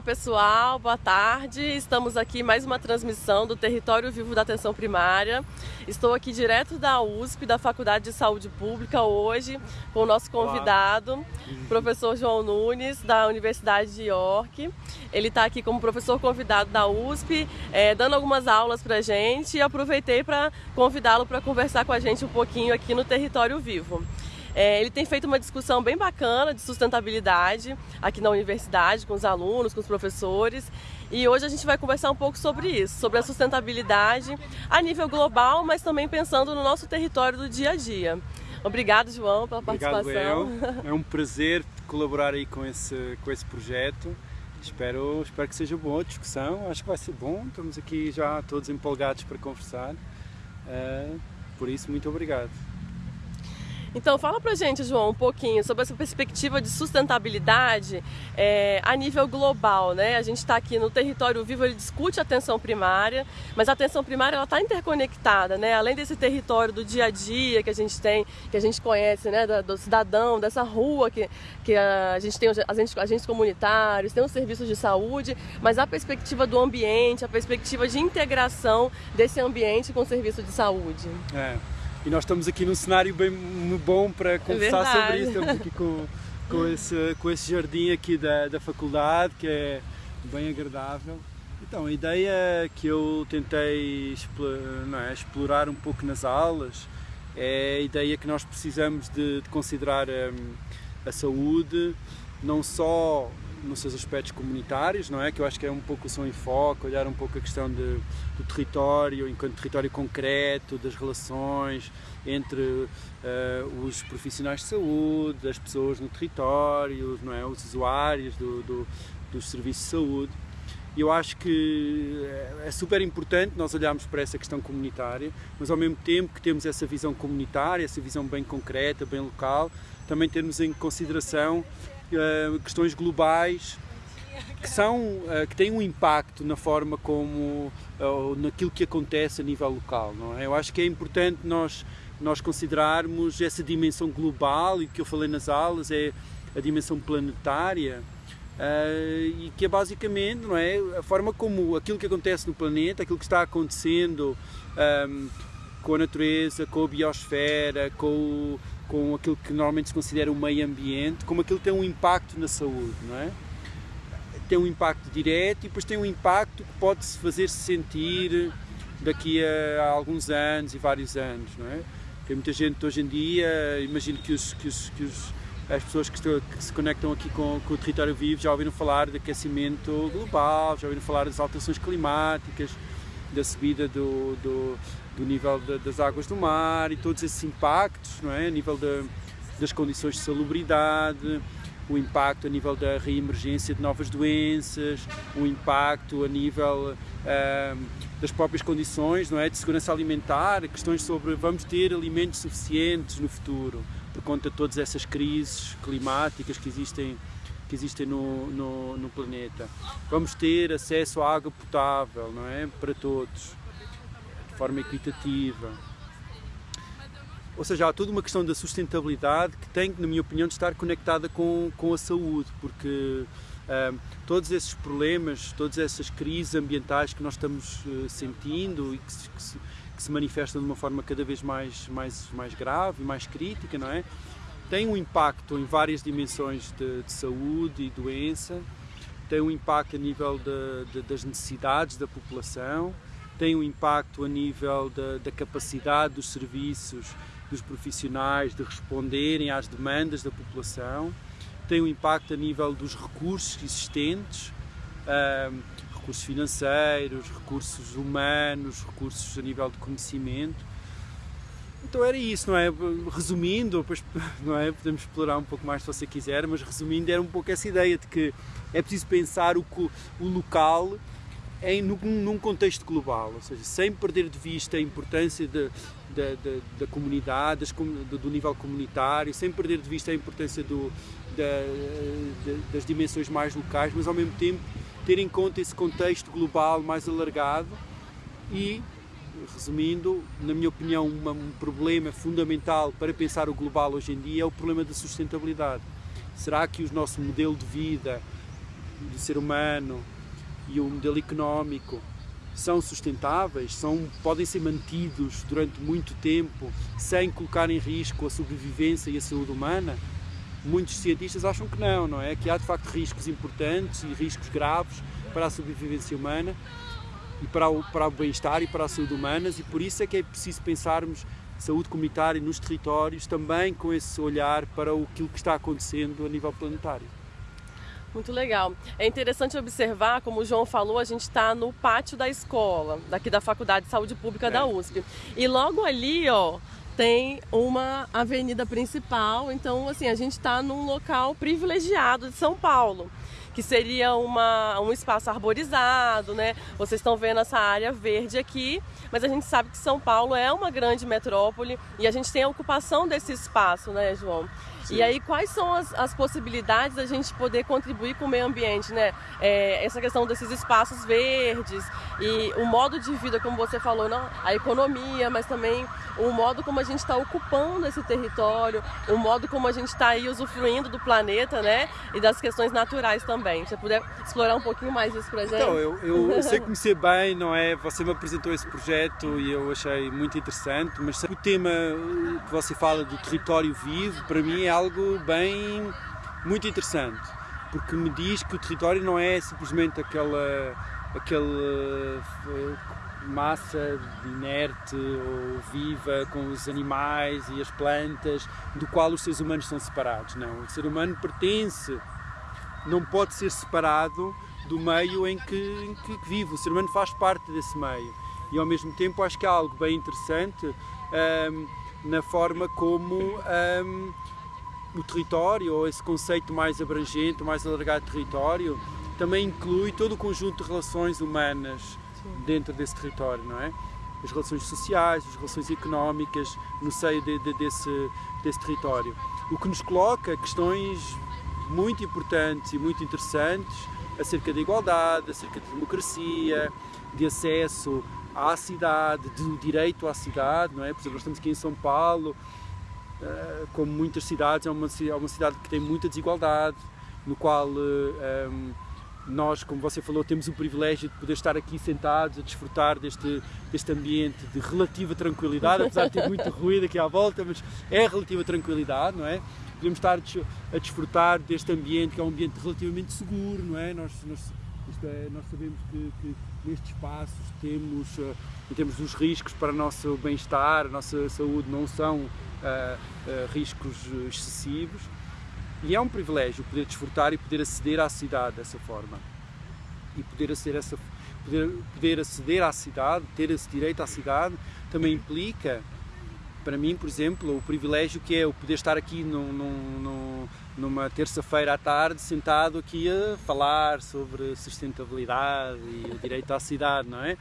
Olá pessoal, boa tarde. Estamos aqui mais uma transmissão do Território Vivo da Atenção Primária. Estou aqui direto da USP, da Faculdade de Saúde Pública, hoje com o nosso convidado, Olá. professor João Nunes, da Universidade de York. Ele está aqui como professor convidado da USP, é, dando algumas aulas para a gente e aproveitei para convidá-lo para conversar com a gente um pouquinho aqui no Território Vivo. É, ele tem feito uma discussão bem bacana de sustentabilidade aqui na universidade, com os alunos, com os professores. E hoje a gente vai conversar um pouco sobre isso, sobre a sustentabilidade a nível global, mas também pensando no nosso território do dia a dia. Obrigado, João, pela Obrigado, participação. Eu. É um prazer colaborar aí com esse, com esse projeto. Espero, espero que seja boa a discussão. Acho que vai ser bom. Estamos aqui já todos empolgados para conversar. Uh, por isso, muito obrigado. Então fala pra gente, João, um pouquinho sobre essa perspectiva de sustentabilidade é, a nível global, né? A gente está aqui no território vivo, ele discute a atenção primária, mas a atenção primária ela está interconectada, né? Além desse território do dia a dia que a gente tem, que a gente conhece, né? Do, do cidadão, dessa rua que, que a gente tem os agentes, agentes comunitários, tem os serviços de saúde, mas a perspectiva do ambiente, a perspectiva de integração desse ambiente com o serviço de saúde. É. E nós estamos aqui num cenário bem bom para conversar é sobre isso. Estamos aqui com, com, esse, com esse jardim aqui da, da faculdade, que é bem agradável. Então, a ideia que eu tentei é, explorar um pouco nas aulas é a ideia que nós precisamos de, de considerar a, a saúde não só nos seus aspectos comunitários, não é? Que eu acho que é um pouco o seu enfoque, olhar um pouco a questão de, do território enquanto território concreto, das relações entre uh, os profissionais de saúde, as pessoas no território, não é? Os usuários do, do, dos serviços de saúde. E eu acho que é super importante nós olharmos para essa questão comunitária, mas ao mesmo tempo que temos essa visão comunitária, essa visão bem concreta, bem local, também termos em consideração questões globais que são uh, que têm um impacto na forma como uh, naquilo que acontece a nível local não é? eu acho que é importante nós nós considerarmos essa dimensão global e que eu falei nas aulas é a dimensão planetária e que é basicamente não é a forma como aquilo que acontece no planeta aquilo que está acontecendo um, com a natureza com a biosfera com o, com aquilo que normalmente se considera o meio ambiente, como aquilo tem um impacto na saúde, não é? Tem um impacto direto e depois tem um impacto que pode-se fazer-se sentir daqui a, alguns anos e vários anos, não é? Tem muita gente hoje em dia, imagino que, os, que, os, que os, as pessoas que, estão, que, se conectam aqui com, com, o território vivo já ouviram falar de aquecimento global, já ouviram falar das alterações climáticas, da subida do, do do nível de, das águas do mar e todos esses impactos, não é? a nível de, das condições de salubridade, o impacto a nível da reemergência de novas doenças, o impacto a nível uh, das próprias condições não é? de segurança alimentar, questões sobre vamos ter alimentos suficientes no futuro, por conta de todas essas crises climáticas que existem, que existem no, no, no planeta. Vamos ter acesso à água potável não é? para todos forma equitativa. Ou seja, há toda uma questão da sustentabilidade que tem, na minha opinião, de estar conectada com, com a saúde, porque uh, todos esses problemas, todas essas crises ambientais que nós estamos uh, sentindo e que se, que, se, que se, manifestam de uma forma cada vez mais, mais, mais grave mais crítica, não é? Tem um impacto em várias dimensões de, de saúde e doença, tem um impacto a nível de, de, das necessidades da população, tem um impacto a nível da, da capacidade dos serviços dos profissionais de responderem às demandas da população, tem um impacto a nível dos recursos existentes, recursos financeiros, recursos humanos, recursos a nível de conhecimento. Então era isso, não é? Resumindo, depois, não é? podemos explorar um pouco mais se você quiser, mas resumindo era um pouco essa ideia de que é preciso pensar o, o local em, num contexto global, ou seja, sem perder de vista a importância de, de, de, da comunidade, do, do, nível comunitário, sem perder de vista a importância do, da, das dimensões mais locais, mas ao mesmo tempo ter em conta esse contexto global mais alargado e, resumindo, na minha opinião, uma, um problema fundamental para pensar o global hoje em dia é o problema da sustentabilidade. Será que o nosso modelo de vida do ser humano e o modelo económico são sustentáveis, são, podem ser mantidos durante muito tempo sem colocar em risco a sobrevivência e a saúde humana? Muitos cientistas acham que não, não é? Que há de facto riscos importantes e riscos graves para a sobrevivência humana e para o, para o bem-estar e para a saúde humanas e por isso é que é preciso pensarmos saúde comunitária nos territórios também com esse olhar para aquilo que está acontecendo a nível planetário. Muito legal. É interessante observar, como o João falou, a gente está no pátio da escola, daqui da Faculdade de Saúde Pública é. da USP. E logo ali, ó, tem uma avenida principal, então assim, a gente está num local privilegiado de São Paulo que seria uma, um espaço arborizado, né? Vocês estão vendo essa área verde aqui, mas a gente sabe que São Paulo é uma grande metrópole e a gente tem a ocupação desse espaço, né, João? Sim. E aí, quais são as, as, possibilidades da gente poder contribuir com o meio ambiente, né? É, essa questão desses espaços verdes e o modo de vida, como você falou, não, a economia, mas também o modo como a gente está ocupando esse território, o modo como a gente está aí usufruindo do planeta, né? E das questões naturais também. Você puder explorar um pouquinho mais isso para gente. Então, eu, eu, eu sei conhecer bem, não é? Você me apresentou esse projeto e eu achei muito interessante, mas o tema que você fala do território vivo, para mim é algo bem muito interessante, porque me diz que o território não é simplesmente aquela aquela eh, massa inerte ou viva com os animais e as plantas do qual os seres humanos são separados. Não, o ser humano pertence, não pode ser separado do meio em que, em que vive. O ser humano faz parte desse meio. E ao mesmo tempo acho que há algo bem interessante um, na forma como um, o território, ou esse conceito mais abrangente, mais alargado de território, também inclui todo o conjunto de relações humanas Sim. dentro desse território, não é? As relações sociais, as relações económicas no seio de, de, desse, desse território. O que nos coloca questões muito importantes e muito interessantes acerca da igualdade, acerca da democracia, de acesso à cidade, do direito à cidade, não é? Por exemplo, nós estamos aqui em São Paulo, como muitas cidades, é uma, é uma cidade que tem muita desigualdade, no qual eh, ehm, nós, como você falou, temos o privilégio de poder estar aqui sentados a desfrutar deste, deste ambiente de relativa tranquilidade, apesar de ter muito ruído aqui à volta, mas é relativa tranquilidade, não é? Podemos estar a desfrutar deste ambiente que é um ambiente relativamente seguro, não é? Nós, nós, é, nós sabemos que, que nestes espaços temos, uh, temos os riscos para o nosso bem-estar, a nossa saúde não são uh, uh, riscos excessivos e é um privilégio poder desfrutar e poder aceder à cidade dessa forma e poder aceder, essa, poder, poder aceder à cidade, ter esse direito à cidade também implica para mim, por exemplo, o privilégio que é o poder estar aqui num, num, numa terça-feira à tarde sentado aqui a falar sobre sustentabilidade e o direito à cidade, não é?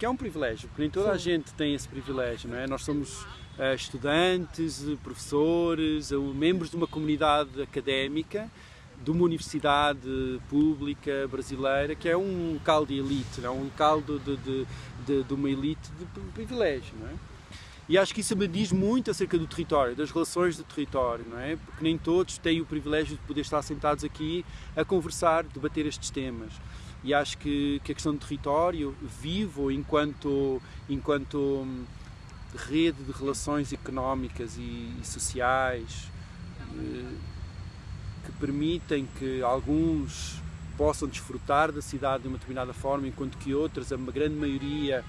Porque é um privilégio, porque nem toda Sim. a gente tem esse privilégio, não é? Nós somos uh, estudantes, professores, uh, membros de uma comunidade académica, de uma universidade pública brasileira, que é um local de elite, não é? um local de, de, de, de uma elite de privilégio, não é? E acho que isso me diz muito acerca do território, das relações do território, não é? Porque nem todos têm o privilégio de poder estar sentados aqui a conversar, debater estes temas. E acho que, que a questão do território, vivo enquanto, enquanto hum, rede de relações económicas e, e sociais, eh, que permitem que alguns possam desfrutar da cidade de uma determinada forma, enquanto que outras, a grande maioria,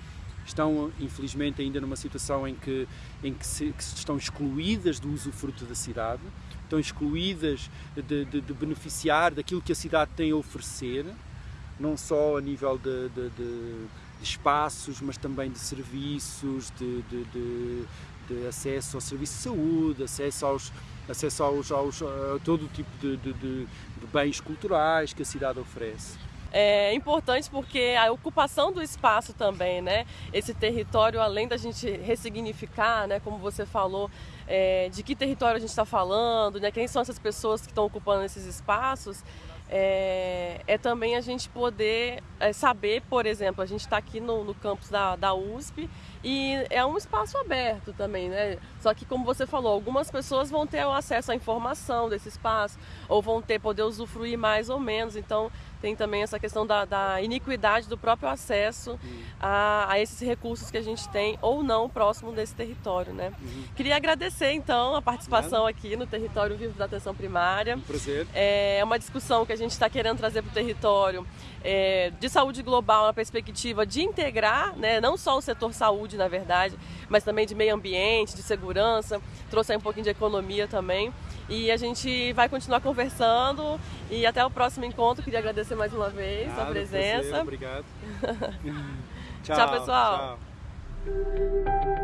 estão infelizmente ainda numa situação em que, em que, se, que estão excluídas do usufruto da cidade, estão excluídas de, de, de, beneficiar daquilo que a cidade tem a oferecer, não só a nível de, de espaços, mas também de serviços, de, acesso ao serviço de saúde, acesso aos acesso aos, aos a todo tipo de, de bens culturais que a cidade oferece é importante porque a ocupação do espaço também, né? Esse território, além da gente ressignificar, né? Como você falou, é, de que território a gente está falando, né? Quem são essas pessoas que estão ocupando esses espaços? É, é, também a gente poder é, saber, por exemplo, a gente está aqui no, no campus da, da USP e é um espaço aberto também, né? Só que como você falou, algumas pessoas vão ter o acesso à informação desse espaço, ou vão ter poder usufruir mais ou menos. Então tem também essa questão da, da iniquidade do próprio acesso uhum. a, a, esses recursos que a gente tem ou não próximo desse território, né? Uhum. Queria agradecer então a participação aqui no Território Vivo da Atenção Primária. Um prazer. É uma discussão que a gente está querendo trazer para o território é, de saúde global na perspectiva de integrar, né, não só o setor saúde, na verdade, mas também de meio ambiente, de segurança, trouxe aí um pouquinho de economia também. E a gente vai continuar conversando e até o próximo encontro. Queria agradecer mais uma vez a presença. Prazer, obrigado. tchau, tchau, pessoal. Tchau.